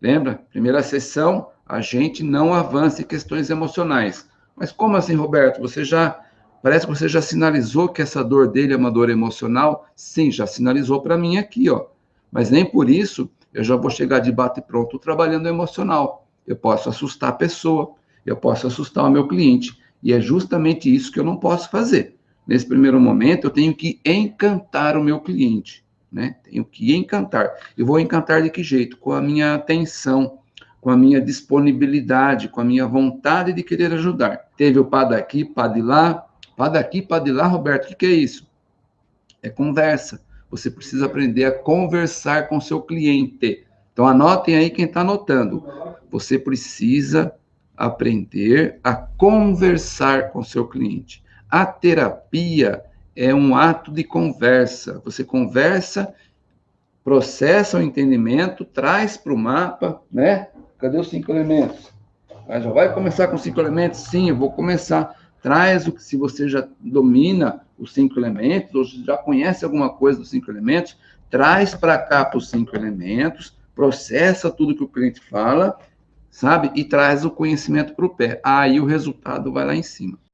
Lembra? Primeira sessão, a gente não avança em questões emocionais. Mas como assim, Roberto? Você já parece que você já sinalizou que essa dor dele é uma dor emocional? Sim, já sinalizou para mim aqui, ó. Mas nem por isso eu já vou chegar de bate pronto trabalhando emocional. Eu posso assustar a pessoa, eu posso assustar o meu cliente, e é justamente isso que eu não posso fazer. Nesse primeiro momento, eu tenho que encantar o meu cliente, né? Tenho que encantar. Eu vou encantar de que jeito? Com a minha atenção, com a minha disponibilidade, com a minha vontade de querer ajudar. Teve o pá daqui, pá de lá, pá daqui, pá de lá, Roberto, o que, que é isso? É conversa. Você precisa aprender a conversar com seu cliente. Então anotem aí quem está anotando. Você precisa aprender a conversar com seu cliente. A terapia é um ato de conversa. Você conversa, processa o entendimento, traz para o mapa, né? Cadê os cinco elementos? Mas já vai começar com cinco elementos? Sim, eu vou começar. Traz o que, se você já domina os cinco elementos, ou já conhece alguma coisa dos cinco elementos, traz para cá para os cinco elementos, processa tudo que o cliente fala, sabe? E traz o conhecimento para o pé. Aí o resultado vai lá em cima.